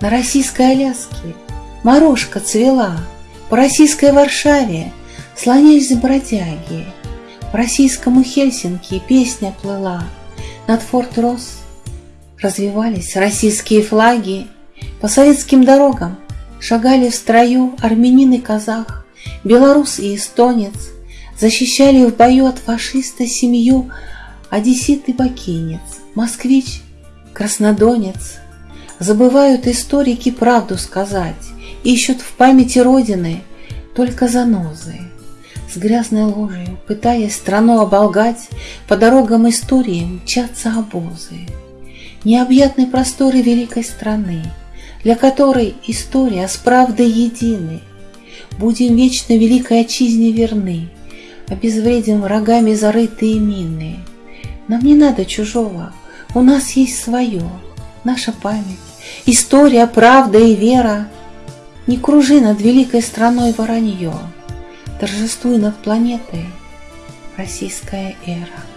На российской Аляске. Морожка цвела, По российской Варшаве слонялись бродяги, По российскому Хельсинки песня плыла, Над Форт Росс развивались российские флаги, По советским дорогам шагали в строю Армянин и казах, белорус и эстонец, Защищали в бою от фашиста семью Одессит и бакинец, москвич, краснодонец. Забывают историки правду сказать, Ищут в памяти Родины только занозы. С грязной ложью, пытаясь страну оболгать, По дорогам истории мчатся обозы. Необъятны просторы великой страны, Для которой история с правдой едины. Будем вечно великой отчизне верны, Обезвредим врагами зарытые мины. Нам не надо чужого, у нас есть свое, Наша память, история, правда и вера. Не кружи над великой страной воронье, Торжествуй над планетой российская эра.